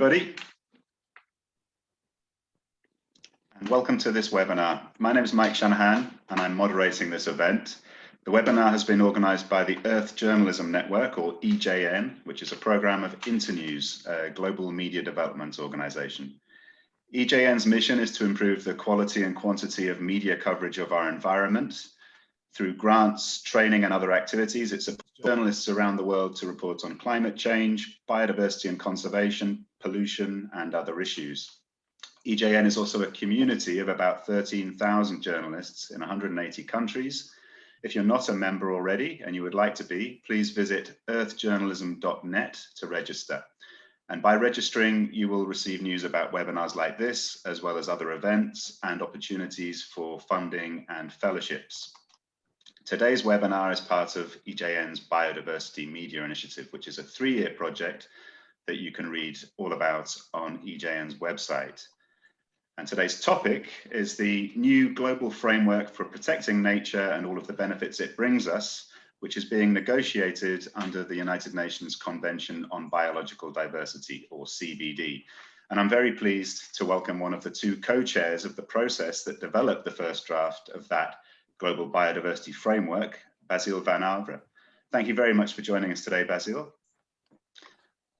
everybody. And welcome to this webinar. My name is Mike Shanahan and I'm moderating this event. The webinar has been organised by the Earth Journalism Network, or EJN, which is a programme of Internews, a global media development organisation. EJN's mission is to improve the quality and quantity of media coverage of our environment through grants, training and other activities. It supports journalists around the world to report on climate change, biodiversity and conservation, pollution and other issues. EJN is also a community of about 13,000 journalists in 180 countries. If you're not a member already and you would like to be, please visit earthjournalism.net to register. And by registering, you will receive news about webinars like this, as well as other events and opportunities for funding and fellowships. Today's webinar is part of EJN's Biodiversity Media Initiative, which is a three-year project that you can read all about on EJN's website. And today's topic is the new global framework for protecting nature and all of the benefits it brings us which is being negotiated under the United Nations Convention on Biological Diversity, or CBD. And I'm very pleased to welcome one of the two co-chairs of the process that developed the first draft of that Global Biodiversity Framework, Basile van Havre. Thank you very much for joining us today, Basile.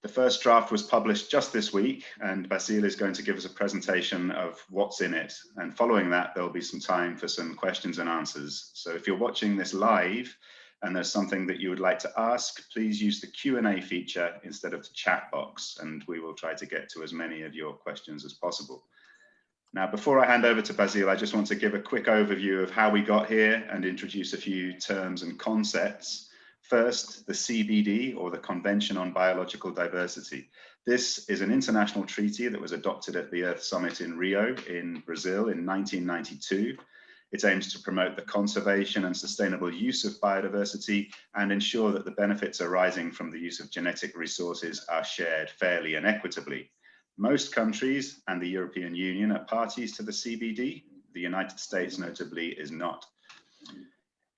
The first draft was published just this week and Basile is going to give us a presentation of what's in it. And following that, there'll be some time for some questions and answers. So if you're watching this live, and there's something that you would like to ask, please use the Q&A feature instead of the chat box, and we will try to get to as many of your questions as possible. Now, before I hand over to Basile, I just want to give a quick overview of how we got here and introduce a few terms and concepts. First, the CBD, or the Convention on Biological Diversity. This is an international treaty that was adopted at the Earth Summit in Rio in Brazil in 1992 it aims to promote the conservation and sustainable use of biodiversity and ensure that the benefits arising from the use of genetic resources are shared fairly and equitably. Most countries and the European Union are parties to the CBD. The United States notably is not.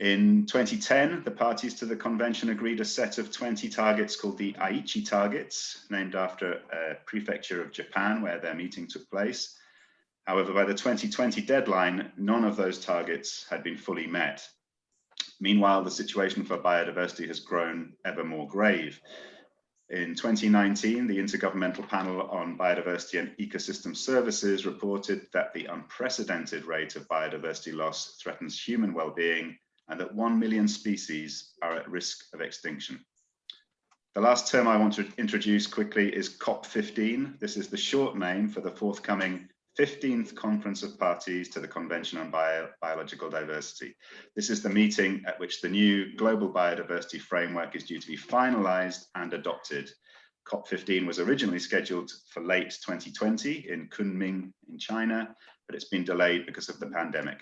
In 2010, the parties to the convention agreed a set of 20 targets called the Aichi targets, named after a prefecture of Japan where their meeting took place. However, by the 2020 deadline, none of those targets had been fully met. Meanwhile, the situation for biodiversity has grown ever more grave. In 2019, the Intergovernmental Panel on Biodiversity and Ecosystem Services reported that the unprecedented rate of biodiversity loss threatens human well-being and that 1 million species are at risk of extinction. The last term I want to introduce quickly is COP15. This is the short name for the forthcoming 15th Conference of Parties to the Convention on Bio Biological Diversity. This is the meeting at which the new Global Biodiversity Framework is due to be finalised and adopted. COP15 was originally scheduled for late 2020 in Kunming in China, but it's been delayed because of the pandemic.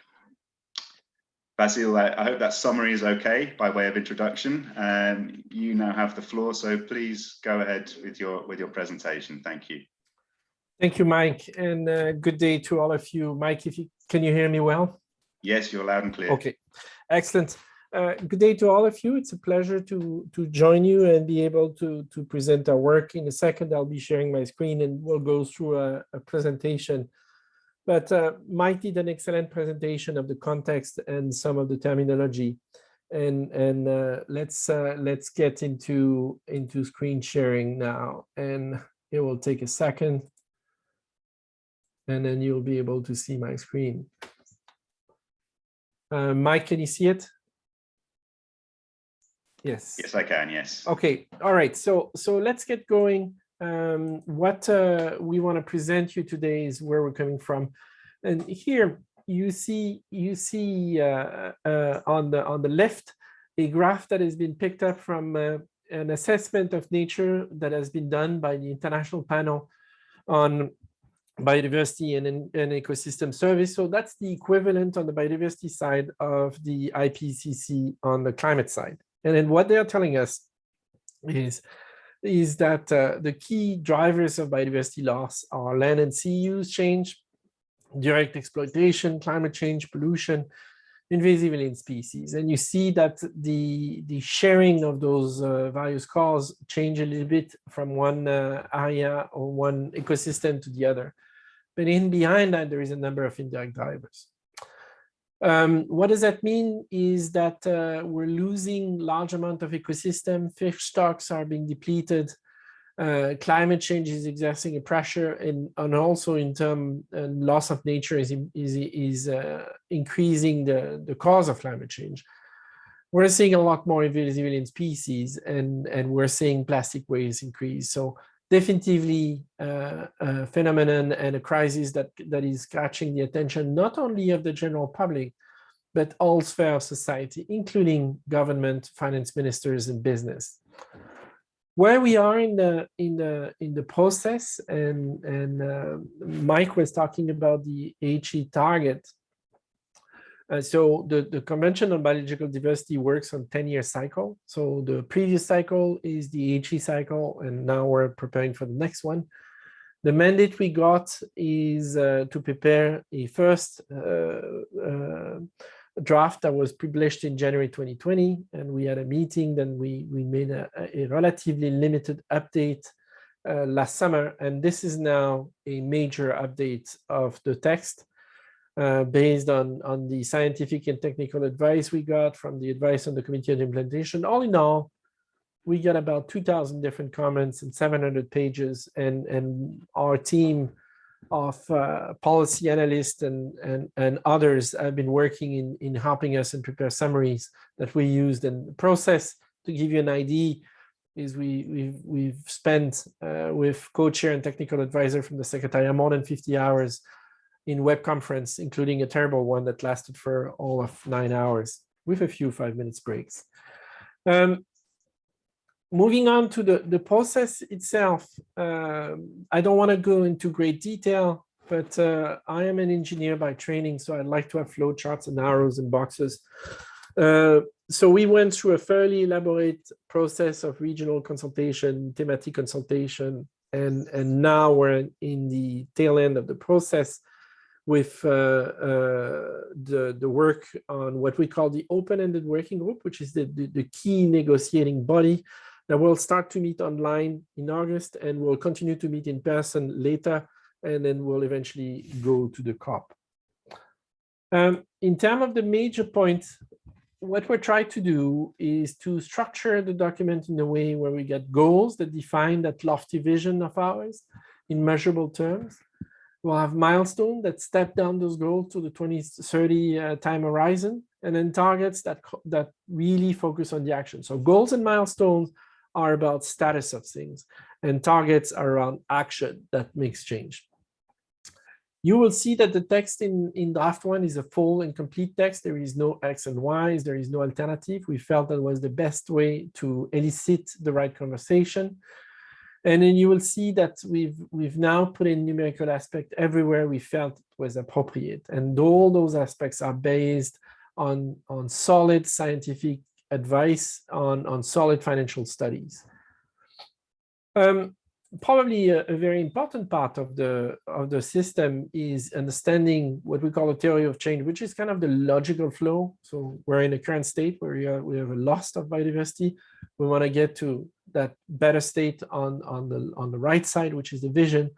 Basile, I hope that summary is okay by way of introduction. Um, you now have the floor, so please go ahead with your, with your presentation. Thank you. Thank you, Mike, and uh, good day to all of you. Mike, if you can you hear me well? Yes, you're loud and clear. Okay, excellent. Uh, good day to all of you. It's a pleasure to to join you and be able to to present our work. In a second, I'll be sharing my screen and we'll go through a, a presentation. But uh, Mike did an excellent presentation of the context and some of the terminology. And and uh, let's uh, let's get into into screen sharing now. And it will take a second and then you'll be able to see my screen. Uh, Mike, can you see it? Yes. Yes, I can. Yes. Okay. All right. So so let's get going. Um, what uh, we want to present you today is where we're coming from, and here you see you see uh, uh, on the on the left a graph that has been picked up from uh, an assessment of nature that has been done by the International Panel on biodiversity and, and ecosystem service. So that's the equivalent on the biodiversity side of the IPCC on the climate side. And then what they're telling us is, is that uh, the key drivers of biodiversity loss are land and sea use change, direct exploitation, climate change, pollution, invasive alien species. And you see that the, the sharing of those uh, various calls change a little bit from one uh, area or one ecosystem to the other. But in behind that, there is a number of indirect drivers. Um, what does that mean is that uh, we're losing large amount of ecosystem, fish stocks are being depleted, uh, climate change is exerting a pressure and, and also in term uh, loss of nature is, is, is uh, increasing the, the cause of climate change. We're seeing a lot more invasive alien species and, and we're seeing plastic waste increase. So definitively uh, a phenomenon and a crisis that, that is catching the attention not only of the general public, but all sphere of society, including government, finance ministers, and business. Where we are in the in the in the process and and uh, mike was talking about the Aichi target uh, so the the convention on biological diversity works on 10 year cycle. So the previous cycle is the Aichi cycle and now we're preparing for the next one. The mandate we got is uh, to prepare a first uh, uh, draft that was published in January 2020, and we had a meeting, then we, we made a, a relatively limited update uh, last summer, and this is now a major update of the text uh, based on, on the scientific and technical advice we got from the advice on the committee on implementation. All in all, we got about 2,000 different comments and 700 pages, and, and our team of uh, policy analysts and, and, and others have been working in, in helping us and prepare summaries that we used. And the process, to give you an idea, is we, we've, we've spent uh, with co-chair and technical advisor from the Secretariat more than 50 hours in web conference, including a terrible one that lasted for all of nine hours with a few five minutes breaks. Um, moving on to the, the process itself, uh, I don't want to go into great detail, but uh, I am an engineer by training, so I like to have flowcharts and arrows and boxes. Uh, so we went through a fairly elaborate process of regional consultation, thematic consultation, and, and now we're in the tail end of the process with uh, uh, the, the work on what we call the open-ended working group, which is the, the, the key negotiating body that will start to meet online in August and we'll continue to meet in person later, and then we'll eventually go to the COP. Um, in terms of the major points, what we're trying to do is to structure the document in a way where we get goals that define that lofty vision of ours in measurable terms. We'll have milestones that step down those goals to the 2030 uh, time horizon, and then targets that, that really focus on the action. So goals and milestones are about status of things and targets are around action that makes change. You will see that the text in, in draft one is a full and complete text. There is no X and Y's, there is no alternative. We felt that was the best way to elicit the right conversation. And then you will see that we've we've now put in numerical aspect everywhere we felt it was appropriate. And all those aspects are based on, on solid scientific advice on, on solid financial studies. Um, probably a, a, very important part of the of the system is understanding what we call a theory of change, which is kind of the logical flow. So we're in a current state where we, are, we have a loss of biodiversity. We want to get to that better state on on the on the right side, which is the vision.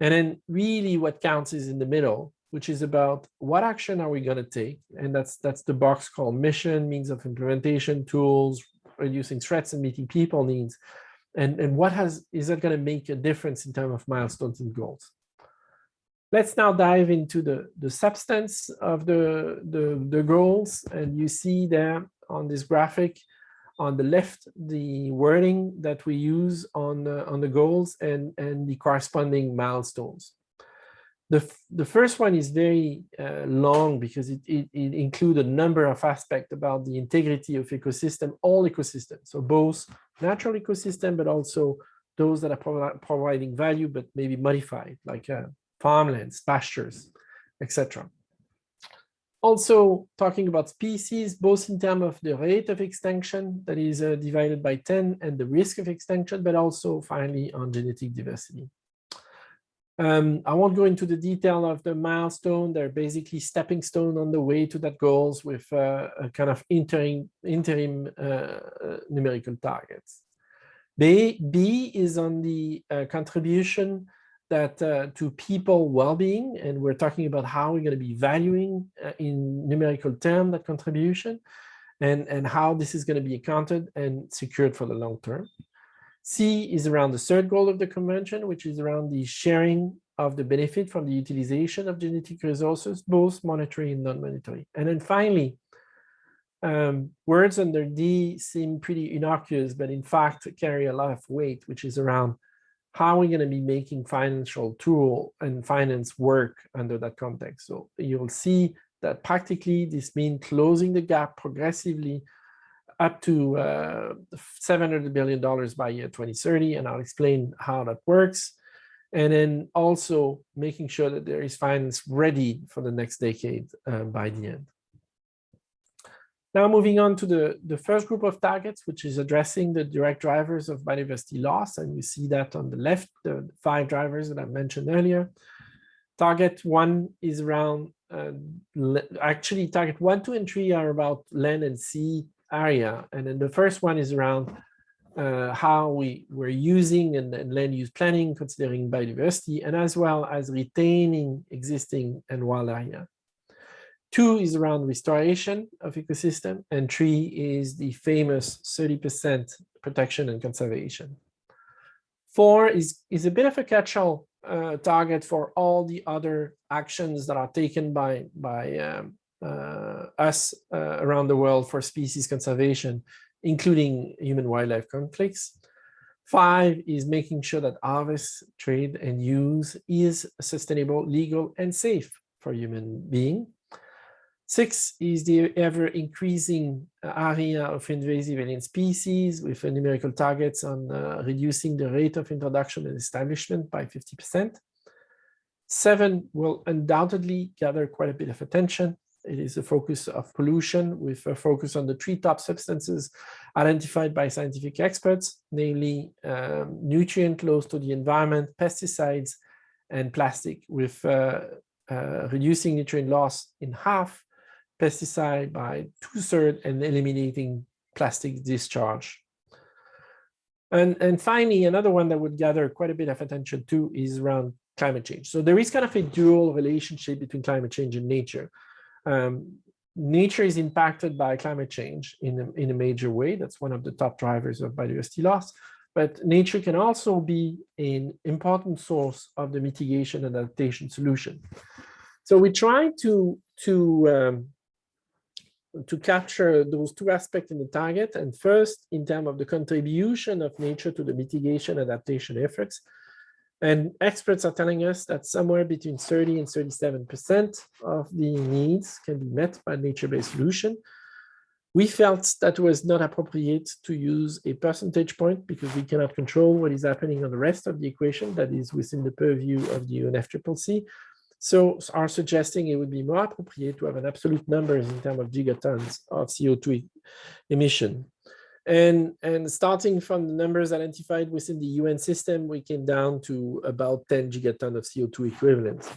And then really what counts is in the middle, which is about what action are we going to take? And that's that's the box called mission, means of implementation, tools, reducing threats and meeting people needs. And, and what has is that going to make a difference in terms of milestones and goals? Let's now dive into the, the substance of the, the, the goals. And you see there on this graphic on the left, the wording that we use on the, on the goals and, and the corresponding milestones. The, the first one is very uh, long because it, it, it includes a number of aspects about the integrity of ecosystem, all ecosystems. So both natural ecosystem, but also those that are pro providing value, but maybe modified, like uh, farmlands, pastures, etc. Also talking about species, both in terms of the rate of extinction that is uh, divided by 10 and the risk of extinction, but also finally on genetic diversity. Um, I won't go into the detail of the milestone. They're basically stepping stone on the way to that goals with uh, a kind of interim, interim uh, uh, numerical targets. B, B is on the uh, contribution that uh, to people well-being, and we're talking about how we're going to be valuing uh, in numerical term that contribution, and and how this is going to be accounted and secured for the long term. C is around the third goal of the convention, which is around the sharing of the benefit from the utilization of genetic resources, both monetary and non-monetary. And then finally, um, words under D seem pretty innocuous, but in fact carry a lot of weight, which is around how are we going to be making financial tool and finance work under that context. So you'll see that practically this means closing the gap progressively up to uh, $700 billion by year 2030, and I'll explain how that works. And then also making sure that there is finance ready for the next decade uh, by the end. Now moving on to the, the first group of targets, which is addressing the direct drivers of biodiversity loss. And you see that on the left, the five drivers that I mentioned earlier. Target one is around, uh, actually target one, two, and three are about land and sea area. And then the first one is around uh, how we were using and, and, land use planning, considering biodiversity, and as well as retaining existing and wild area. Two is around restoration of ecosystem, and three is the famous 30% protection and conservation. Four is, is a bit of a catch-all uh, target for all the other actions that are taken by, by um, uh, us uh, around the world for species conservation, including human-wildlife conflicts. Five is making sure that harvest, trade, and use is sustainable, legal, and safe for human being. Six is the ever increasing uh, area of invasive alien species with numerical targets on uh, reducing the rate of introduction and establishment by 50%. Seven will undoubtedly gather quite a bit of attention. It is a focus of pollution with a focus on the three top substances identified by scientific experts, namely um, nutrient loss to the environment, pesticides, and plastic with uh, uh, reducing nutrient loss in half pesticide by two-thirds and eliminating plastic discharge. And, and finally, another one that would gather quite a bit of attention too is around climate change. So there is kind of a dual relationship between climate change and nature. Um, nature is impacted by climate change in a, in a major way. That's one of the top drivers of biodiversity loss. But nature can also be an important source of the mitigation and adaptation solution. So we try to, to um, to capture those two aspects in the target. And first, in terms of the contribution of nature to the mitigation adaptation efforts. And experts are telling us that somewhere between 30 and 37% of the needs can be met by nature-based solution. We felt that was not appropriate to use a percentage point because we cannot control what is happening on the rest of the equation that is within the purview of the UNFCCC. So are suggesting it would be more appropriate to have an absolute numbers in terms of gigatons of CO2 emission. And, and starting from the numbers identified within the UN system, we came down to about 10 gigaton of CO2 equivalent.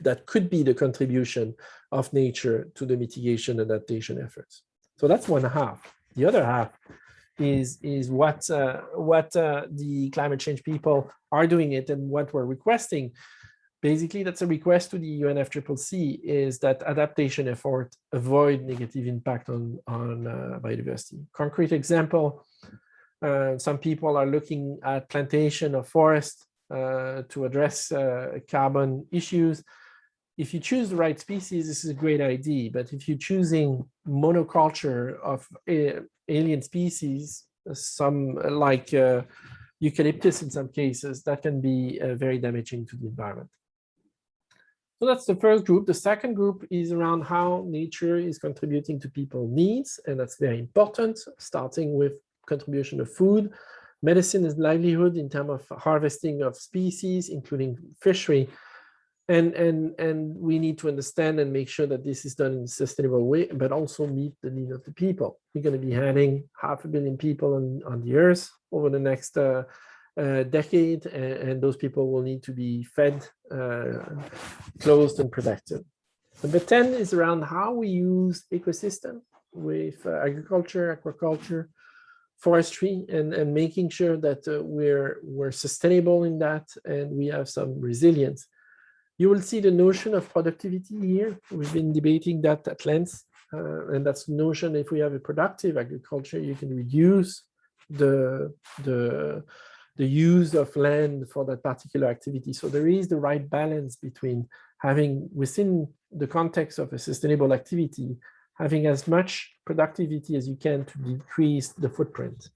That could be the contribution of nature to the mitigation adaptation efforts. So that's one half. The other half is is what uh, what uh, the climate change people are doing it and what we're requesting Basically, that's a request to the UNFCCC is that adaptation effort avoid negative impact on, on uh, biodiversity. Concrete example, uh, some people are looking at plantation of forest uh, to address uh, carbon issues. If you choose the right species, this is a great idea. But if you're choosing monoculture of alien species, some like uh, eucalyptus in some cases, that can be uh, very damaging to the environment. So that's the first group. The second group is around how nature is contributing to people's needs, and that's very important, starting with contribution of food, medicine and livelihood in terms of harvesting of species, including fishery. And, and, and we need to understand and make sure that this is done in a sustainable way, but also meet the need of the people. We're going to be having half a billion people on, on the earth over the next uh, uh, decade, and, and, those people will need to be fed, uh, closed, and protected. Number 10 is around how we use ecosystem with uh, agriculture, aquaculture, forestry, and, and making sure that uh, we're, we're sustainable in that and we have some resilience. You will see the notion of productivity here. We've been debating that at length. Uh, and that's the notion if we have a productive agriculture, you can reduce the, the, the use of land for that particular activity. So there is the right balance between having within the context of a sustainable activity, having as much productivity as you can to decrease the footprint.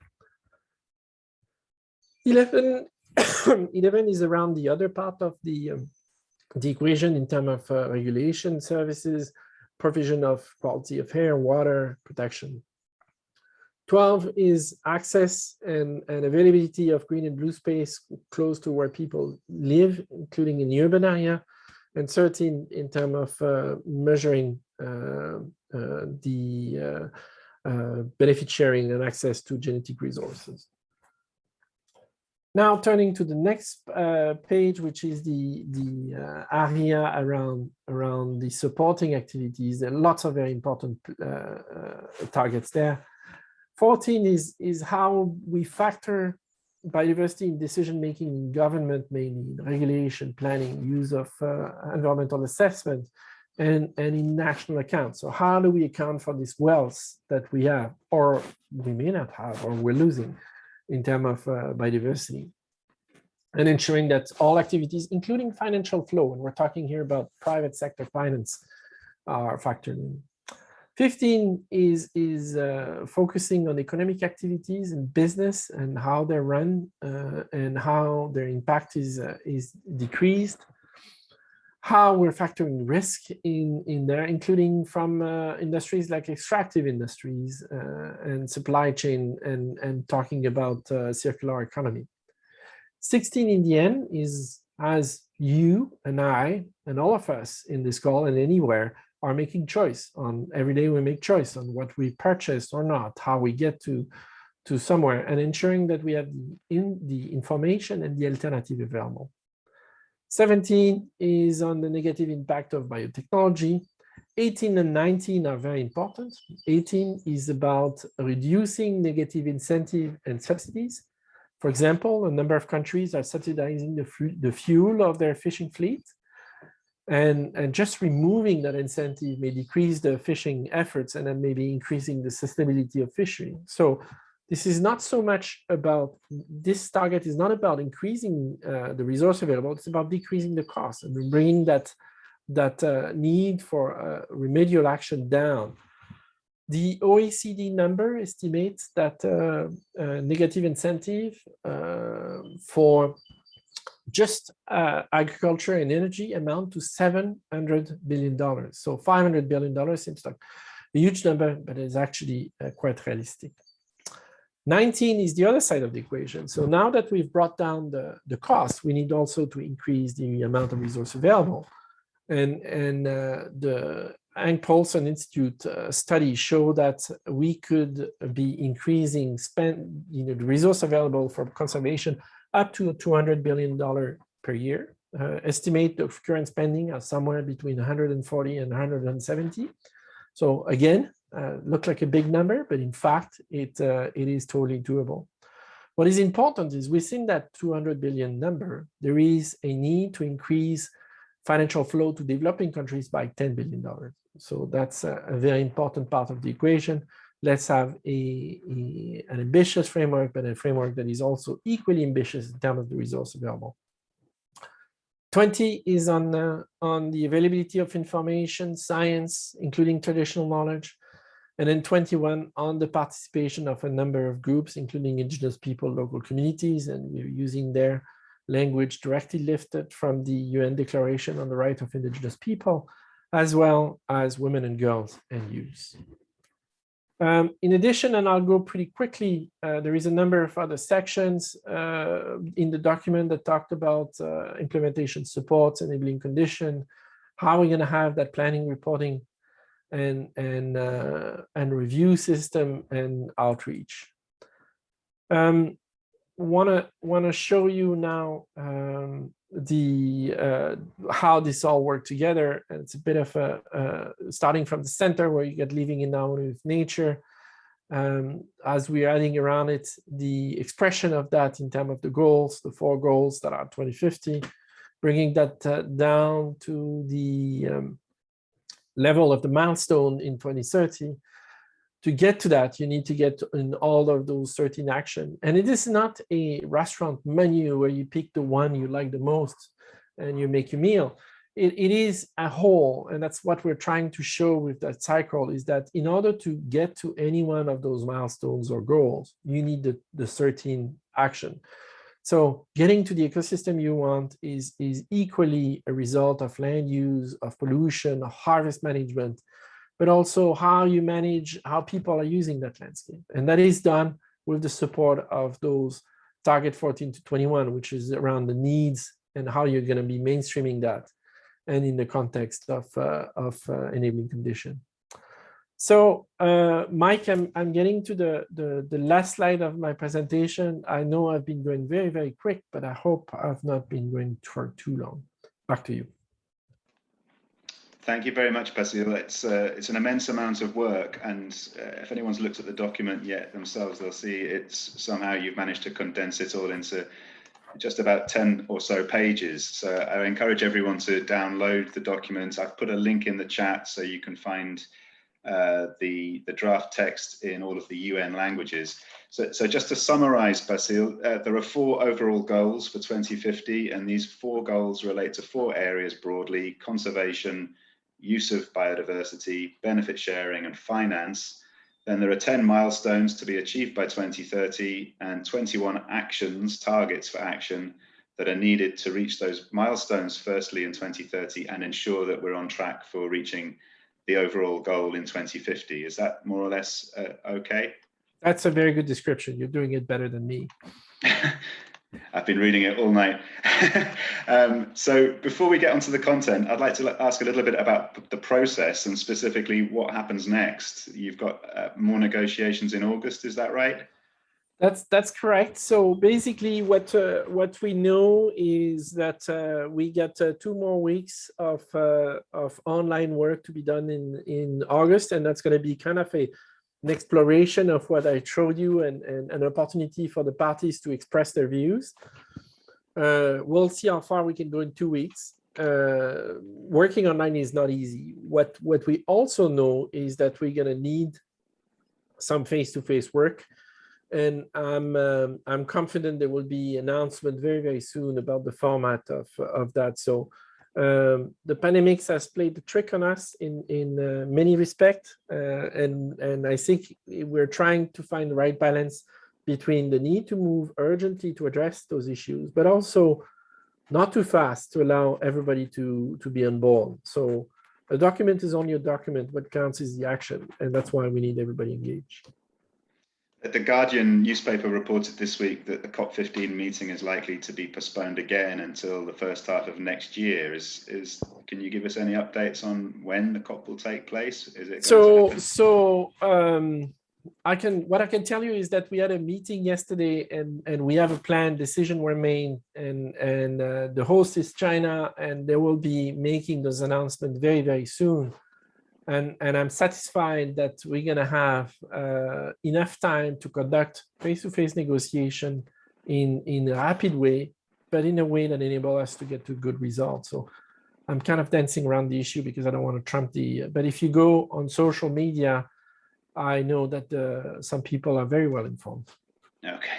11, 11 is around the other part of the, um, the equation in terms of uh, regulation services, provision of quality of air, water, protection. 12 is access and, and availability of green and blue space close to where people live, including in the urban area and 13 in terms of uh, measuring uh, uh, the benefit sharing and access to genetic resources. Now turning to the next uh, page, which is the the uh, area around around the supporting activities. There are lots of very important uh, targets there. 14 is is how we factor biodiversity in decision making in government, mainly in regulation, planning, use of uh, environmental assessment, and, and in national accounts. So how do we account for this wealth that we have, or we may not have, or we're losing in terms of uh, biodiversity? And ensuring that all activities, including financial flow, and we're talking here about private sector finance, are factored in. 15 is, is uh, focusing on economic activities and business and how they're run uh, and how their impact is, uh, is decreased. How we're factoring risk in, in there, including from uh, industries like extractive industries uh, and supply chain and, and talking about uh, circular economy. 16 in the end is as you and I and all of us in this call and anywhere are making choice on every day we make choice on what we purchase or not, how we get to, to somewhere and ensuring that we have in the information and the alternative available. 17 is on the negative impact of biotechnology. 18 and 19 are very important. 18 is about reducing negative incentive and subsidies. For example, a number of countries are subsidizing the, the fuel of their fishing fleet and, and just removing that incentive may decrease the fishing efforts and then maybe increasing the sustainability of fishing. So this is not so much about, this target is not about increasing uh, the resource available, it's about decreasing the cost and bringing that, that uh, need for uh, remedial action down. The OECD number estimates that uh, uh, negative incentive uh, for just uh, agriculture and energy amount to $700 billion. So $500 billion seems like a huge number, but it's actually uh, quite realistic. 19 is the other side of the equation. So now that we've brought down the, the cost, we need also to increase the amount of resource available. And, and uh, the Hank Paulson Institute uh, study show that we could be increasing spend, you know, the resource available for conservation up to $200 billion per year. Uh, estimate of current spending are somewhere between 140 and 170. So again, uh, look like a big number, but in fact, it, uh, it is totally doable. What is important is within that 200 billion number, there is a need to increase financial flow to developing countries by $10 billion. So that's a, a very important part of the equation let's have a, a, an ambitious framework, but a framework that is also equally ambitious in terms of the resource available. 20 is on, uh, on the availability of information, science, including traditional knowledge. And then 21 on the participation of a number of groups, including indigenous people, local communities, and we're using their language directly lifted from the UN Declaration on the Right of Indigenous People, as well as women and girls and youth. Um, in addition, and I'll go pretty quickly, uh, there is a number of other sections uh, in the document that talked about uh, implementation supports, enabling condition, how we're going to have that planning, reporting, and and uh, and review system and outreach. Um, wanna wanna show you now um, the uh, how this all work together. And it's a bit of a uh, starting from the center where you get living in harmony with nature. Um, as we're adding around it, the expression of that in terms of the goals, the four goals that are 2050, bringing that uh, down to the um, level of the milestone in 2030 to get to that, you need to get in all of those 13 action. And it is not a restaurant menu where you pick the one you like the most and you make your meal. It, it is a whole, and that's what we're trying to show with that cycle is that in order to get to any one of those milestones or goals, you need the, the 13 action. So getting to the ecosystem you want is, is equally a result of land use, of pollution, of harvest management, but also how you manage how people are using that landscape. And that is done with the support of those target 14 to 21, which is around the needs and how you're going to be mainstreaming that and in the context of, uh, of uh, enabling condition. So uh, Mike, I'm, I'm getting to the, the, the last slide of my presentation. I know I've been going very, very quick, but I hope I've not been going for too long. Back to you. Thank you very much, Basile. It's uh, it's an immense amount of work, and uh, if anyone's looked at the document yet themselves, they'll see it's somehow you've managed to condense it all into just about 10 or so pages. So I encourage everyone to download the document. I've put a link in the chat so you can find uh, the, the draft text in all of the UN languages. So, so just to summarize, Basile, uh, there are four overall goals for 2050, and these four goals relate to four areas broadly, conservation, use of biodiversity, benefit sharing and finance, then there are 10 milestones to be achieved by 2030 and 21 actions, targets for action that are needed to reach those milestones firstly in 2030 and ensure that we're on track for reaching the overall goal in 2050. Is that more or less uh, okay? That's a very good description. You're doing it better than me. I've been reading it all night. um, so before we get onto the content, I'd like to ask a little bit about the process and specifically what happens next. You've got uh, more negotiations in August, is that right? That's that's correct. So basically, what uh, what we know is that uh, we get uh, two more weeks of uh, of online work to be done in in August, and that's going to be kind of a an exploration of what I showed you and, and an opportunity for the parties to express their views. Uh, we'll see how far we can go in two weeks. Uh, working online is not easy. What, what we also know is that we're going to need some face-to-face -face work. And I'm, um, I'm confident there will be announcement very, very soon about the format of, of that. So um, the pandemics has played the trick on us in in uh, many respects, uh, and and I think we're trying to find the right balance between the need to move urgently to address those issues, but also not too fast to allow everybody to to be on board. So a document is only a document. What counts is the action, and that's why we need everybody engaged. The Guardian newspaper reported this week that the COP15 meeting is likely to be postponed again until the first half of next year. Is is can you give us any updates on when the COP will take place? Is it so so um I can what I can tell you is that we had a meeting yesterday and and we have a plan decision were made and and uh, the host is China and they will be making those announcements very very soon and and I'm satisfied that we're going to have uh, enough time to conduct face-to-face -face negotiation in in a rapid way, but in a way that enable us to get to good results. So I'm kind of dancing around the issue because I don't want to trump the. But if you go on social media, I know that uh, some people are very well informed. Okay,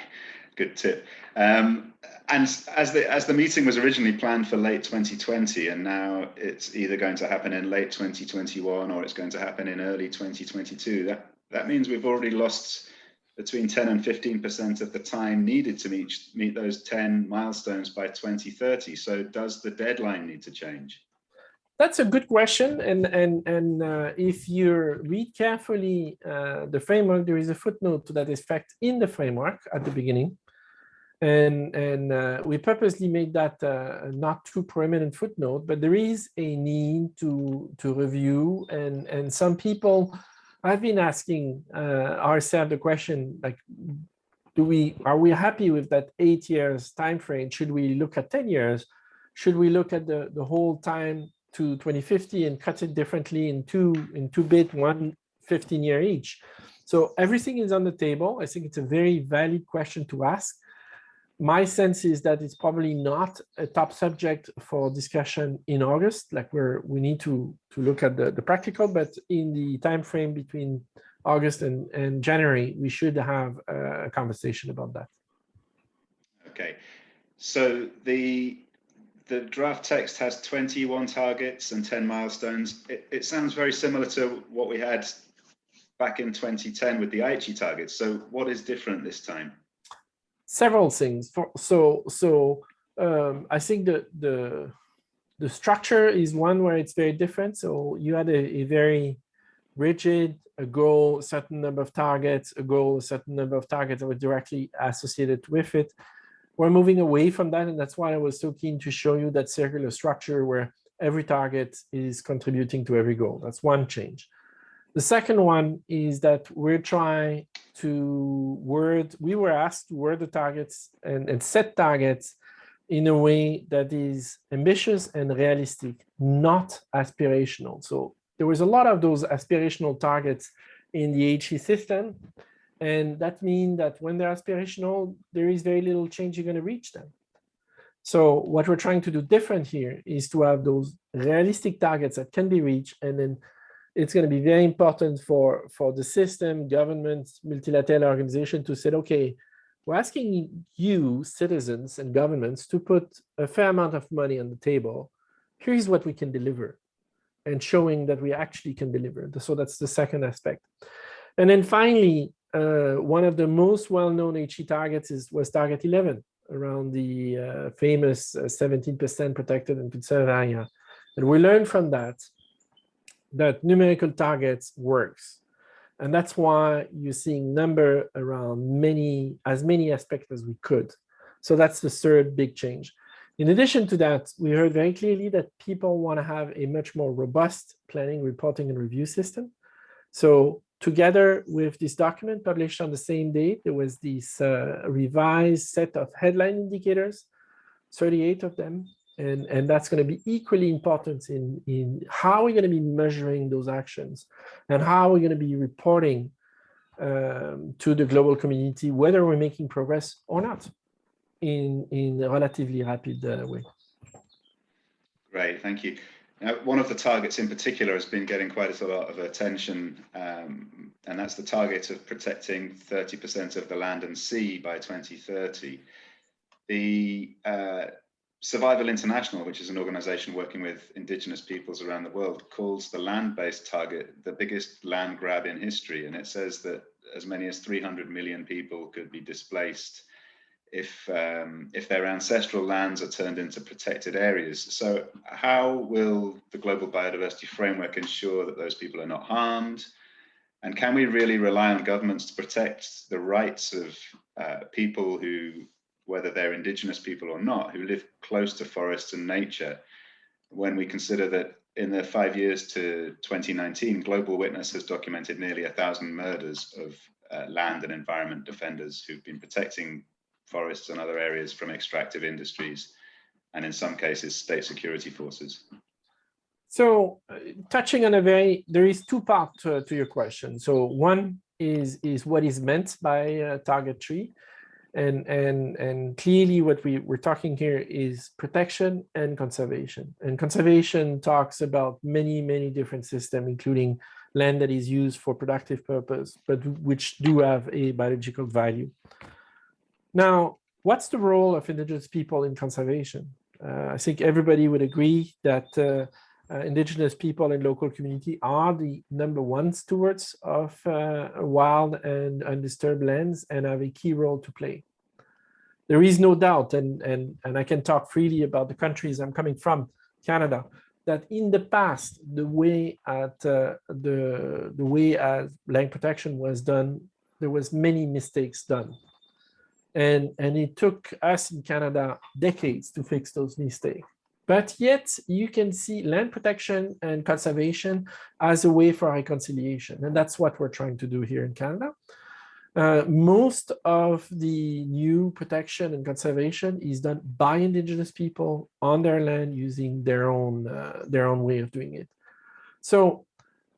good tip. Um, and as the as the meeting was originally planned for late 2020, and now it's either going to happen in late 2021 or it's going to happen in early 2022. That that means we've already lost between 10 and 15 percent of the time needed to meet meet those 10 milestones by 2030. So does the deadline need to change? That's a good question, and and and uh, if you read carefully uh, the framework, there is a footnote to that effect in the framework at the beginning and and uh, we purposely made that uh, not too prominent footnote but there is a need to to review and and some people i've been asking uh, ourselves the question like do we, are we happy with that eight years time frame? Should we look at 10 years? Should we look at the, the whole time to 2050 and cut it differently in two, in two bit, one 15 year each? So everything is on the table. I think it's a very valid question to ask. My sense is that it's probably not a top subject for discussion in August, like where we need to, to look at the, the practical, but in the time frame between August and, and January, we should have a conversation about that. Okay, so the the draft text has 21 targets and 10 milestones. It, it sounds very similar to what we had back in 2010 with the Aichi targets. So what is different this time? Several things. For, so so um, I think the, the the structure is one where it's very different. So you had a, a very rigid, a goal, a certain number of targets, a goal, a certain number of targets that were directly associated with it. We're moving away from that, and that's why I was so keen to show you that circular structure where every target is contributing to every goal. That's one change. The second one is that we're trying to word, we were asked to word the targets and, and set targets in a way that is ambitious and realistic, not aspirational. So there was a lot of those aspirational targets in the Aichi system. And that means that when they're aspirational, there is very little change you're going to reach them. So what we're trying to do different here is to have those realistic targets that can be reached and then it's going to be very important for, for the system, governments, multilateral organization to say, okay, we're asking you, citizens and governments, to put a fair amount of money on the table. Here's what we can deliver and showing that we actually can deliver. So that's the second aspect. And then finally, uh, one of the most well-known Aichi targets is, was target 11 around the uh, famous 17% uh, protected and conserved area. And we learned from that that numerical targets works. And that's why you're seeing number around many, as many aspects as we could. So that's the third big change. In addition to that, we heard very clearly that people want to have a much more robust planning, reporting, and review system. So together with this document published on the same date, there was this uh, revised set of headline indicators, 38 of them, and, and that's going to be equally important in, in how we're going to be measuring those actions and how we're going to be reporting um, to the global community, whether we're making progress or not in, in a relatively rapid uh, way. Great, thank you. Now, one of the targets in particular has been getting quite a lot of attention, um, and that's the target of protecting 30% of the land and sea by 2030. The uh, Survival International, which is an organization working with indigenous peoples around the world, calls the land-based target the biggest land grab in history. And it says that as many as 300 million people could be displaced if, um, if their ancestral lands are turned into protected areas. So how will the Global Biodiversity Framework ensure that those people are not harmed? And can we really rely on governments to protect the rights of uh, people who whether they're indigenous people or not, who live close to forests and nature, when we consider that in the five years to 2019, Global Witness has documented nearly a thousand murders of uh, land and environment defenders who've been protecting forests and other areas from extractive industries, and in some cases, state security forces. So uh, touching on a very, there is two parts to, to, your question. So one is, is what is meant by uh, target tree and and and clearly what we we're talking here is protection and conservation. And conservation talks about many many different systems including land that is used for productive purpose but which do have a biological value. Now what's the role of indigenous people in conservation? Uh, i think everybody would agree that uh, uh, indigenous people and local community are the number one stewards of uh, wild and undisturbed lands and have a key role to play. There is no doubt, and, and, and I can talk freely about the countries I'm coming from, Canada, that in the past, the way at uh, the, the way as land protection was done, there was many mistakes done. And, and it took us in Canada decades to fix those mistakes. But yet you can see land protection and conservation as a way for reconciliation. And that's what we're trying to do here in Canada. Uh, most of the new protection and conservation is done by indigenous people on their land using their own uh, their own way of doing it. So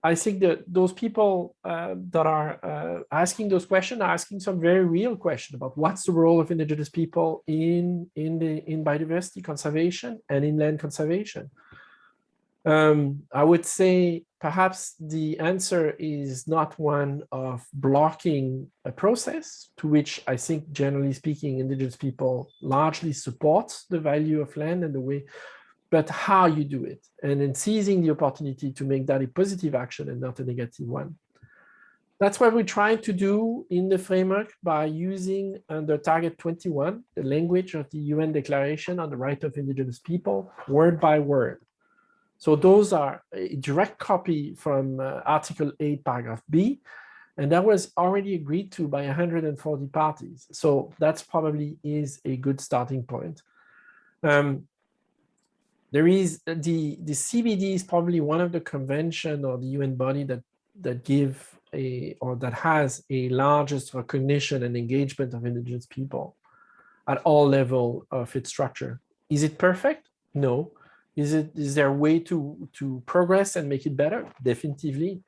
I think that those people uh, that are uh, asking those questions are asking some very real question about what's the role of indigenous people in in the in biodiversity conservation and in land conservation. Um, I would say perhaps the answer is not one of blocking a process to which I think generally speaking indigenous people largely support the value of land and the way but how you do it and then seizing the opportunity to make that a positive action and not a negative one. That's what we're trying to do in the framework by using under target 21, the language of the UN Declaration on the Right of Indigenous People, word by word. So those are a direct copy from uh, Article 8, paragraph B, and that was already agreed to by 140 parties. So that's probably is a good starting point. Um, there is uh, the the CBD is probably one of the convention or the UN body that that give a or that has a largest recognition and engagement of indigenous people at all level of its structure. Is it perfect? No. Is it is there a way to to progress and make it better? Definitely.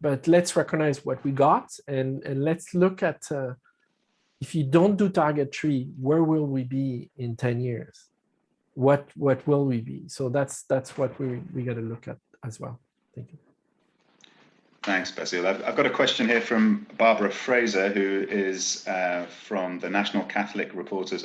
But let's recognize what we got and and let's look at uh, if you don't do target three, where will we be in 10 years? What what will we be? So that's that's what we we got to look at as well. Thank you. Thanks, Basile. I've, I've got a question here from Barbara Fraser, who is uh, from the National Catholic Reporters.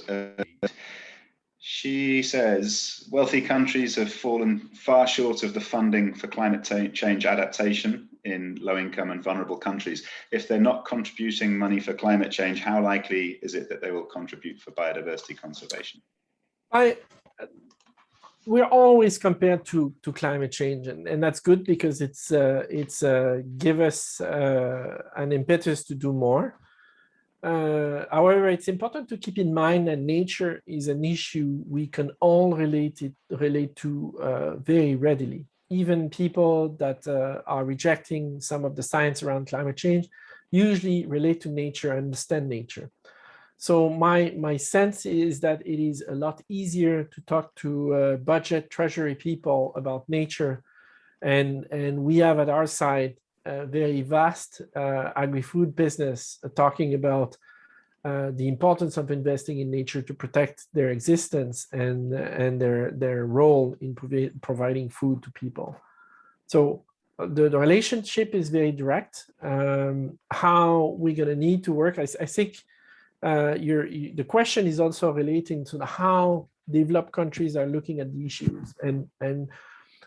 She says, wealthy countries have fallen far short of the funding for climate change adaptation in low income and vulnerable countries. If they're not contributing money for climate change, how likely is it that they will contribute for biodiversity conservation? I we're always compared to to climate change and, and that's good because it's uh, it's uh, give us uh, an impetus to do more. Uh, however it's important to keep in mind that nature is an issue we can all relate it relate to uh, very readily. Even people that uh, are rejecting some of the science around climate change usually relate to nature understand nature so my, my sense is that it is a lot easier to talk to uh, budget treasury people about nature. And, and we have at our side a very vast uh, agri-food business talking about uh, the importance of investing in nature to protect their existence and, and their, their role in provi providing food to people. So uh, the, the relationship is very direct. Um, how we're going to need to work, I, I think uh, your, the question is also relating to the how developed countries are looking at the issues. And, and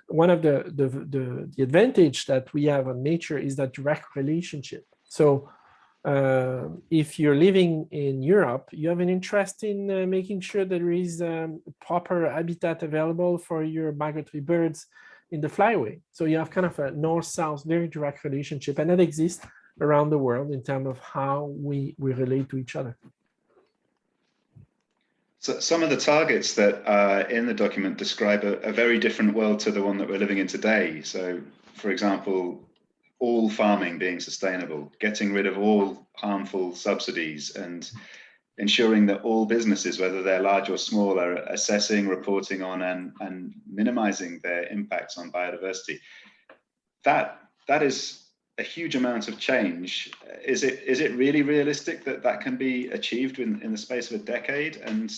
one of the, the, the, the advantage that we have on nature is that direct relationship. So uh, if you're living in Europe, you have an interest in uh, making sure there is um, proper habitat available for your migratory birds in the flyway. So you have kind of a north-south very direct relationship and that exists around the world in terms of how we, we relate to each other. So some of the targets that are in the document describe a, a very different world to the one that we're living in today. So, for example, all farming being sustainable, getting rid of all harmful subsidies and ensuring that all businesses, whether they're large or small, are assessing, reporting on and, and minimizing their impacts on biodiversity. That, that is a huge amount of change. Is it is it really realistic that that can be achieved in, in the space of a decade? And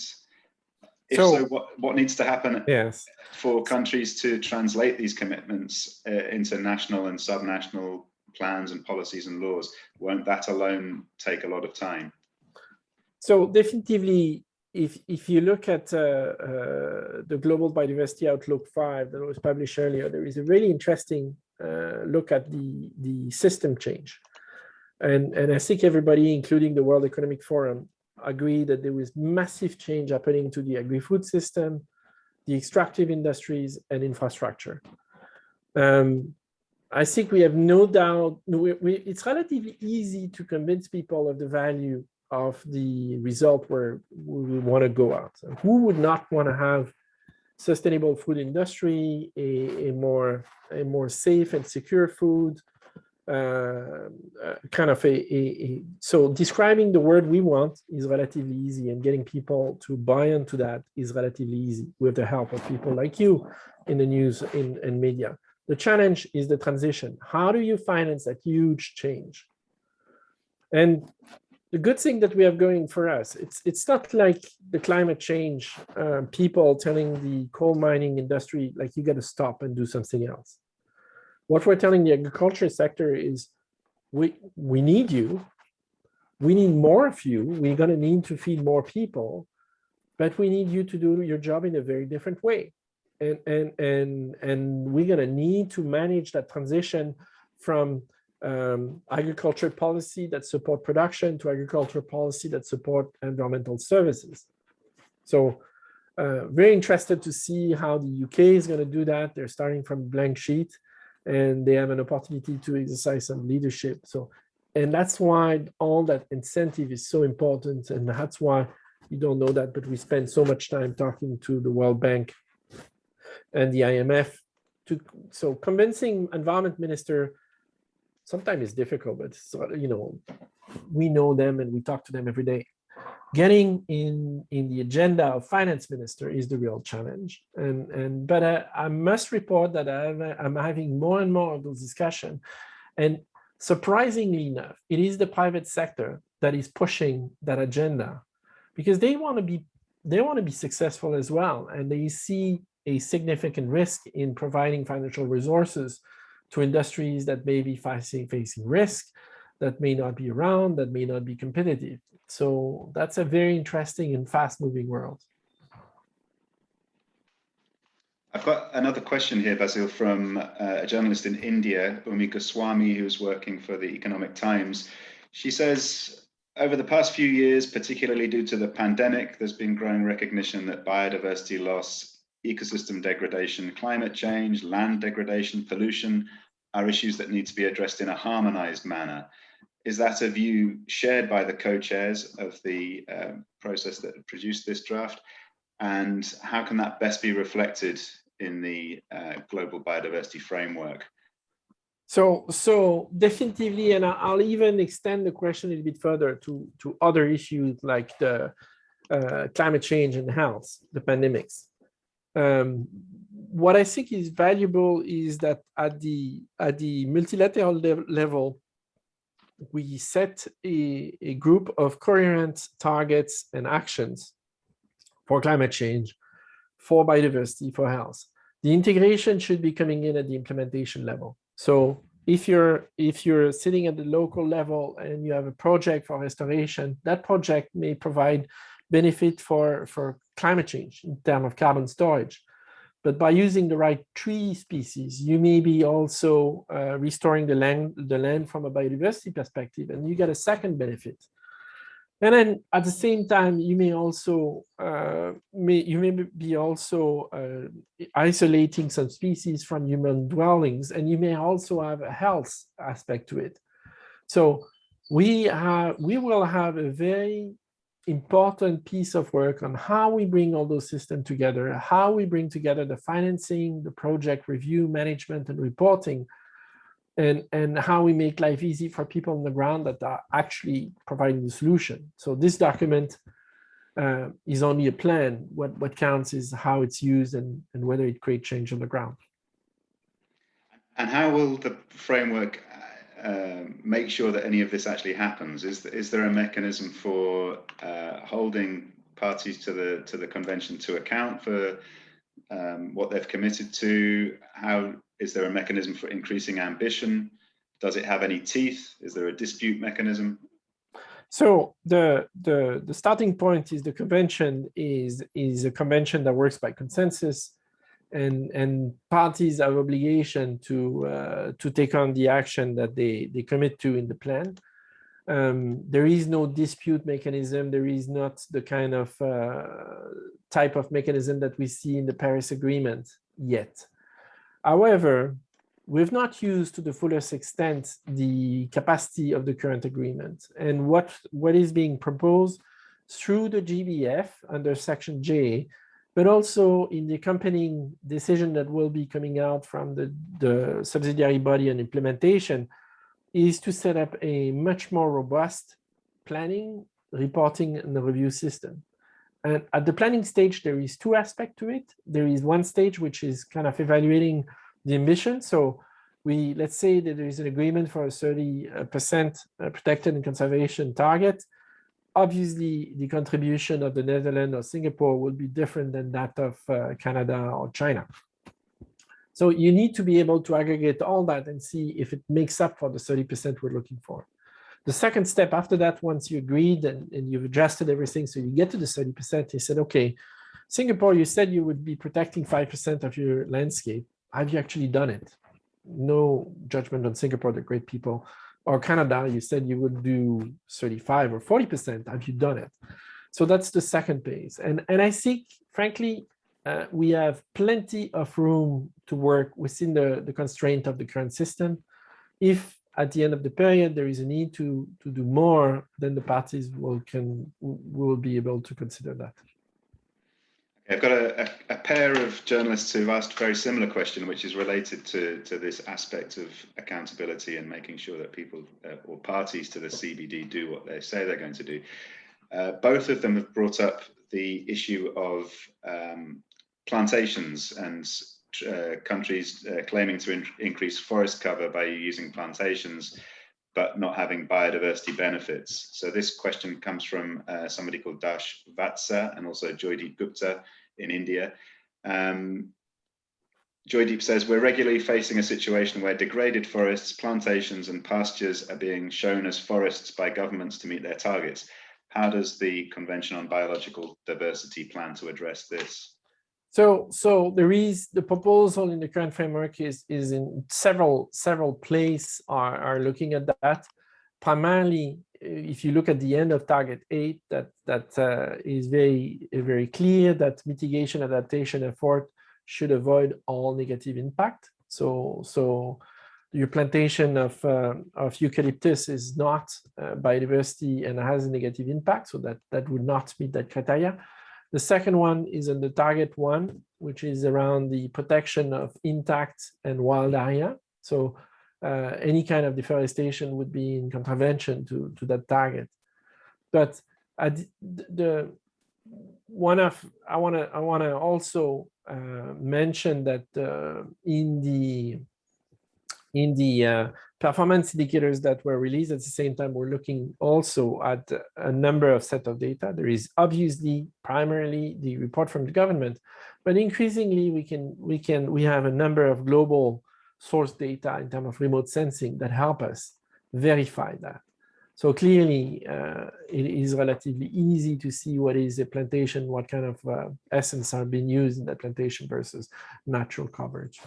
if so, so what, what needs to happen yes. for countries to translate these commitments uh, into national and subnational plans and policies and laws? Won't that alone take a lot of time? So definitely, if if you look at uh, uh, the Global Biodiversity Outlook 5 that was published earlier, there is a really interesting look at the, the system change. And, and I think everybody, including the World Economic Forum, agree that there was massive change happening to the agri-food system, the extractive industries, and infrastructure. Um, I think we have no doubt, we, we, it's relatively easy to convince people of the value of the result where we want to go out. Who would not want to have sustainable food industry, a, a, more a more safe and secure food, uh, uh, kind of a, a, a, so describing the word we want is relatively easy and getting people to buy into that is relatively easy with the help of people like you in the news in, in media. The challenge is the transition. How do you finance that huge change? And the good thing that we have going for us, it's it's not like the climate change uh, people telling the coal mining industry, like you got to stop and do something else. What we're telling the agriculture sector is we, we need you. We need more of you. We're going to need to feed more people, but we need you to do your job in a very different way. And, and, and, and we're going to need to manage that transition from um, agriculture policy that support production to agriculture policy that support environmental services. So uh, very interested to see how the UK is going to do that. They're starting from blank sheet and they have an opportunity to exercise some leadership. So, and that's why all that incentive is so important. And that's why you don't know that, but we spend so much time talking to the World Bank and the IMF to, so convincing environment minister sometimes it's difficult, but you know, we know them and we talk to them every day. Getting in in the agenda of finance minister is the real challenge. And and but I, I must report that I'm, I'm having more and more of those discussions and surprisingly enough it is the private sector that is pushing that agenda because they want to be they want to be successful as well. And they see a significant risk in providing financial resources to industries that may be facing facing risk that may not be around that may not be competitive so that's a very interesting and fast moving world. I've got another question here, Basile, from uh, a journalist in India, Urmi Goswami, who's working for the Economic Times. She says, over the past few years, particularly due to the pandemic, there's been growing recognition that biodiversity loss, ecosystem degradation, climate change, land degradation, pollution are issues that need to be addressed in a harmonized manner is that a view shared by the co-chairs of the um, process that produced this draft? And how can that best be reflected in the uh, global biodiversity framework? So, so definitely, and I'll even extend the question a little bit further to, to other issues like the uh, climate change and health, the pandemics. Um, what I think is valuable is that at the at the multilateral level, we set a, a group of coherent targets and actions for climate change, for biodiversity, for health. The integration should be coming in at the implementation level. So if you're if you're sitting at the local level and you have a project for restoration, that project may provide benefit for, for climate change in terms of carbon storage. But by using the right tree species, you may be also uh, restoring the land, the land from a biodiversity perspective, and you get a second benefit. And then at the same time, you may also uh, may you may be also uh, isolating some species from human dwellings, and you may also have a health aspect to it. So we have we will have a very important piece of work on how we bring all those systems together, how we bring together the financing, the project review, management, and reporting, and, and how we make life easy for people on the ground that are actually providing the solution. So this document uh, is only a plan. What, what counts is how it's used and, and whether it creates change on the ground. And how will the framework um, make sure that any of this actually happens? Is is there a mechanism for uh, holding parties to the to the convention to account for um, what they've committed to? How is there a mechanism for increasing ambition? Does it have any teeth? Is there a dispute mechanism? So the the the starting point is the convention is is a convention that works by consensus and and parties have obligation to uh, to take on the action that they they commit to in the plan. Um, there is no dispute mechanism. There is not the kind of uh, type of mechanism that we see in the Paris Agreement yet. However, we've not used to the fullest extent the capacity of the current agreement. And what, what is being proposed through the GBF under Section J but also in the accompanying decision that will be coming out from the, the subsidiary body on implementation, is to set up a much more robust planning, reporting, and review system. And at the planning stage, there is two aspects to it. There is one stage which is kind of evaluating the ambition. So we let's say that there is an agreement for a 30% uh, protected and conservation target. Obviously, the contribution of the Netherlands or Singapore will be different than that of uh, Canada or China. So you need to be able to aggregate all that and see if it makes up for the 30% we're looking for. The second step after that, once you agreed and, and you've adjusted everything, so you get to the 30%, he said, okay, Singapore, you said you would be protecting 5% of your landscape. Have you actually done it? No judgment on Singapore, they're great people. Or Canada, you said you would do 35 or 40%. Have you done it? So that's the second phase. And, and I think, frankly, uh, we have plenty of room to work within the, the constraint of the current system. If at the end of the period there is a need to, to do more, then the parties will, can, will be able to consider that. I've got a, a, a, pair of journalists who've asked a very similar question, which is related to, to this aspect of accountability and making sure that people uh, or parties to the CBD do what they say they're going to do. Uh, both of them have brought up the issue of um, plantations and uh, countries uh, claiming to in increase forest cover by using plantations, but not having biodiversity benefits. So this question comes from uh, somebody called Dash Vatsa and also Joydeep Gupta in India. Um, Joydeep says, we're regularly facing a situation where degraded forests, plantations and pastures are being shown as forests by governments to meet their targets. How does the Convention on Biological Diversity plan to address this? So, so there is the proposal in the current framework is is in several several places are are looking at that. Primarily, if you look at the end of target eight, that that uh, is very very clear that mitigation adaptation effort should avoid all negative impact. So so your plantation of uh, of eucalyptus is not uh, biodiversity and has a negative impact, so that that would not meet that criteria. The second one is in the target one, which is around the protection of intact and wild area. So uh, any kind of deforestation would be in contravention to, to that target. But the, the one of I want to I want to also uh, mention that uh, in the in the uh, performance indicators that were released at the same time, we're looking also at a number of set of data. There is obviously primarily the report from the government, but increasingly we can we can we have a number of global source data in terms of remote sensing that help us verify that. So clearly, uh, it is relatively easy to see what is a plantation, what kind of uh, essence are being used in that plantation versus natural coverage.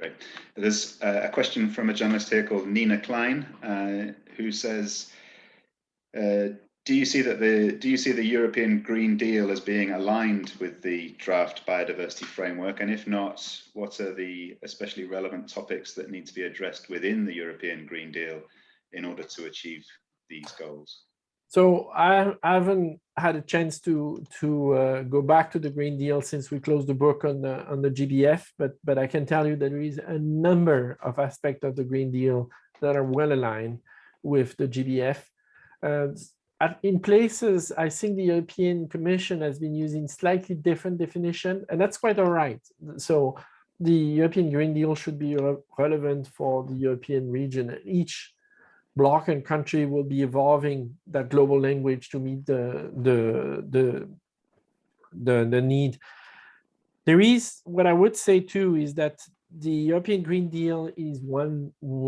Great. There's a question from a journalist here called Nina Klein, uh, who says, uh, do you see that the do you see the European Green Deal as being aligned with the draft biodiversity framework? And if not, what are the especially relevant topics that need to be addressed within the European Green Deal in order to achieve these goals? So I, haven't had a chance to to uh, go back to the Green Deal since we closed the book on the on the GBF, but but I can tell you that there is a number of aspects of the Green Deal that are well aligned with the GBF. Uh, in places, I think the European Commission has been using slightly different definition, and that's quite all right. So the European Green Deal should be re relevant for the European region. Each bloc and country will be evolving that global language to meet the the the the, the need. There is what I would say too is that the European Green Deal is one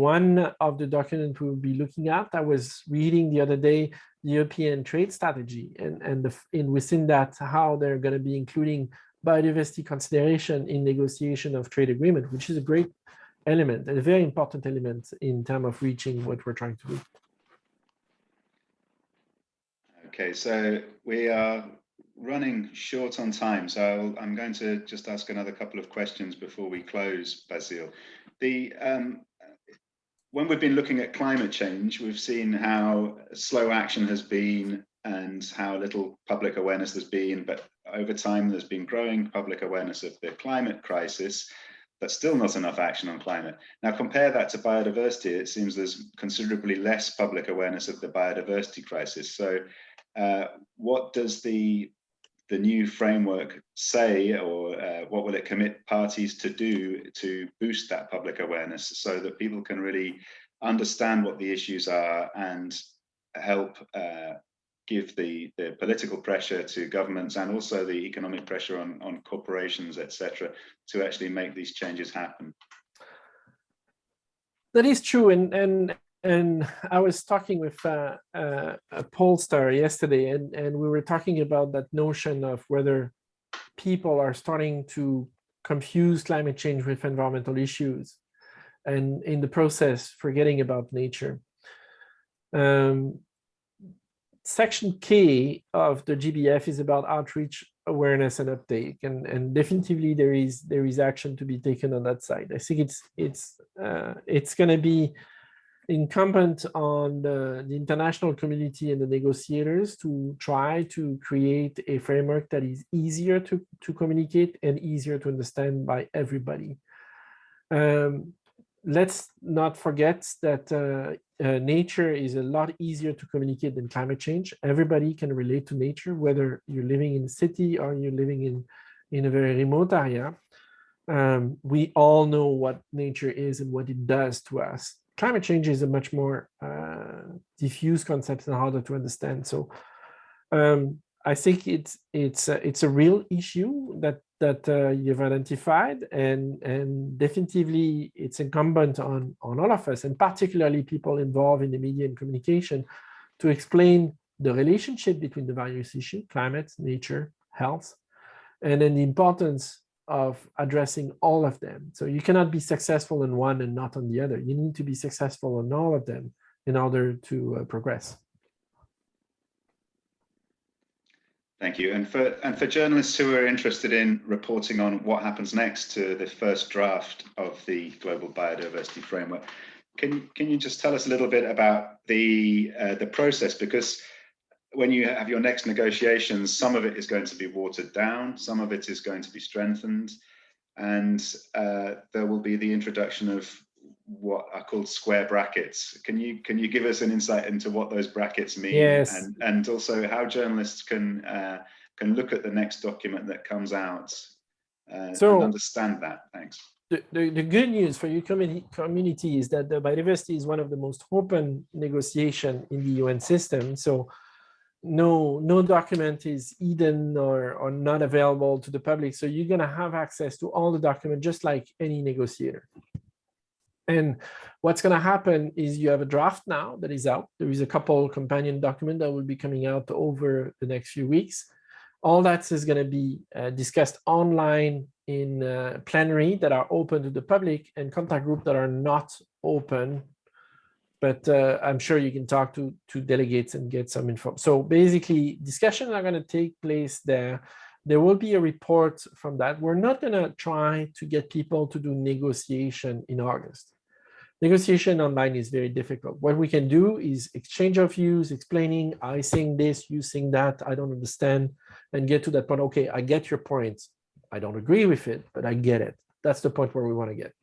one of the documents we'll be looking at. I was reading the other day the European trade strategy and and the, in within that how they're going to be including biodiversity consideration in negotiation of trade agreement, which is a great element, a very important element in terms of reaching what we're trying to do. Okay, so we are running short on time, so i am going to just ask another couple of questions before we close, Basile. The um, when we've been looking at climate change, we've seen how slow action has been and how little public awareness there's been, but over time there's been growing public awareness of the climate crisis but still not enough action on climate. Now compare that to biodiversity, it seems there's considerably less public awareness of the biodiversity crisis. So uh, what does the the new framework say or uh, what will it commit parties to do to boost that public awareness so that people can really understand what the issues are and help uh, give the, the political pressure to governments and also the economic pressure on, on corporations, etc., to actually make these changes happen. That is true, and and and I was talking with uh, uh, a pollster yesterday, and and we were talking about that notion of whether people are starting to confuse climate change with environmental issues, and in the process forgetting about nature. Um, section K of the GBF is about outreach, awareness, and uptake, and and definitively there is there is action to be taken on that side. I think it's it's uh, it's going to be incumbent on the, the international community and the negotiators to try to create a framework that is easier to to communicate and easier to understand by everybody. Um, let's not forget that uh, uh, nature is a lot easier to communicate than climate change. Everybody can relate to nature, whether you're living in a city or you're living in, in a very remote area. Um, we all know what nature is and what it does to us. Climate change is a much more uh, diffuse concept and harder to understand. So um, I think it's it's a, it's a real issue that that uh, you've identified and and definitively it's incumbent on on all of us and particularly people involved in the media and communication to explain the relationship between the various issues climate nature health and then the importance of addressing all of them. So you cannot be successful in one and not on the other. You need to be successful in all of them in order to uh, progress Thank you. And for and for journalists who are interested in reporting on what happens next to the first draft of the Global Biodiversity Framework, can can you just tell us a little bit about the uh, the process? Because when you have your next negotiations, some of it is going to be watered down, some of it is going to be strengthened, and uh, there will be the introduction of what are called square brackets. Can you can you give us an insight into what those brackets mean? Yes. And and also how journalists can uh, can look at the next document that comes out uh, so, and understand that. Thanks. The, the, the good news for your community, community is that the biodiversity is one of the most open negotiation in the UN system. So no no document is hidden or, or not available to the public. So you're going to have access to all the document just like any negotiator. And what's going to happen is you have a draft now that is out. There is a couple companion document that will be coming out over the next few weeks. All that is going to be uh, discussed online in uh, plenary that are open to the public and contact group that are not open. But uh, I'm sure you can talk to, to delegates and get some info. So basically, discussions are going to take place there there will be a report from that. We're not going to try to get people to do negotiation in August. Negotiation online is very difficult. What we can do is exchange of views, explaining, I think this, you think that, I don't understand, and get to that point, okay, I get your point. I don't agree with it, but I get it. That's the point where we want to get.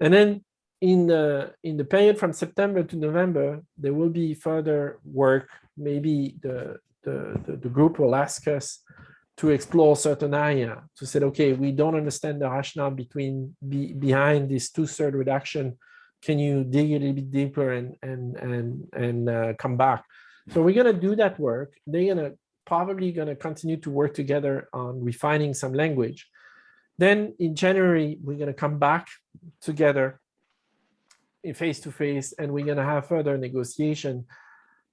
And then in the in the period from September to November, there will be further work. Maybe the the, the, the group will ask us to explore certain area to say, okay, we don't understand the rationale between be, behind this two-third reduction. Can you dig a little bit deeper and and and and uh, come back? So we're gonna do that work. They're gonna probably gonna continue to work together on refining some language. Then in January, we're gonna come back together in face to face, and we're gonna have further negotiation.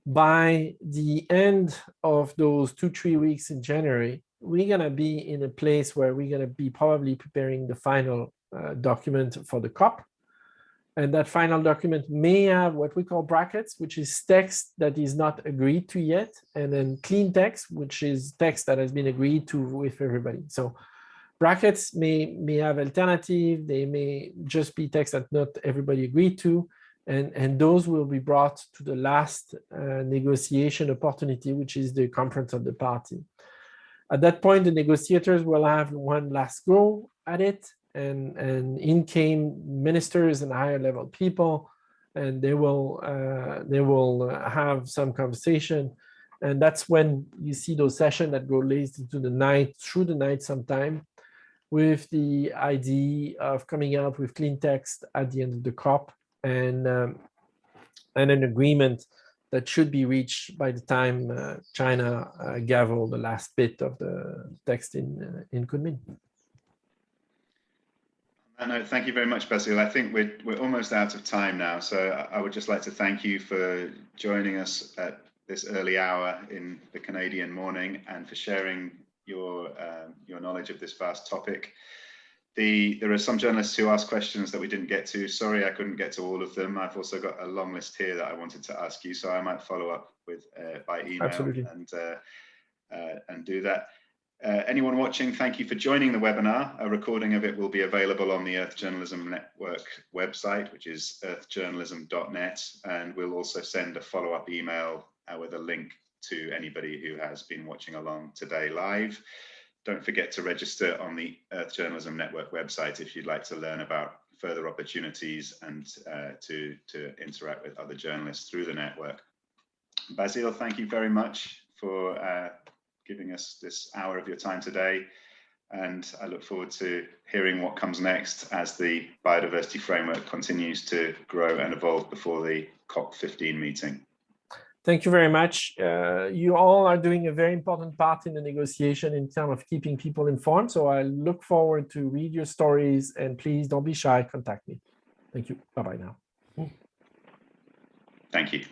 By the end of those two, three weeks in January, we're going to be in a place where we're going to be probably preparing the final uh, document for the COP. And that final document may have what we call brackets, which is text that is not agreed to yet, and then clean text, which is text that has been agreed to with everybody. So brackets may, may have alternative, they may just be text that not everybody agreed to, and, and those will be brought to the last uh, negotiation opportunity, which is the conference of the party. At that point, the negotiators will have one last go at it, and, and in came ministers and higher level people, and they will, uh, they will have some conversation. And that's when you see those sessions that go late into the night, through the night sometime, with the idea of coming out with clean text at the end of the COP and, um, and an agreement that should be reached by the time uh, China uh, gavel the last bit of the text in, uh, in Kunming. That note, thank you very much, Basile. I think we're, we're almost out of time now, so I would just like to thank you for joining us at this early hour in the Canadian morning and for sharing your, um, your knowledge of this vast topic. The, there are some journalists who asked questions that we didn't get to. Sorry, I couldn't get to all of them. I've also got a long list here that I wanted to ask you, so I might follow up with uh, by email Absolutely. and uh, uh, and do that. Uh, anyone watching, thank you for joining the webinar. A recording of it will be available on the Earth Journalism Network website, which is earthjournalism.net, and we'll also send a follow-up email uh, with a link to anybody who has been watching along today live. Don't forget to register on the Earth Journalism Network website if you'd like to learn about further opportunities and uh, to, to interact with other journalists through the network. Basile, thank you very much for uh, giving us this hour of your time today. And I look forward to hearing what comes next as the biodiversity framework continues to grow and evolve before the COP15 meeting. Thank you very much. Uh, you all are doing a very important part in the negotiation in terms of keeping people informed. So I look forward to read your stories and please don't be shy, contact me. Thank you. Bye-bye now. Thank you.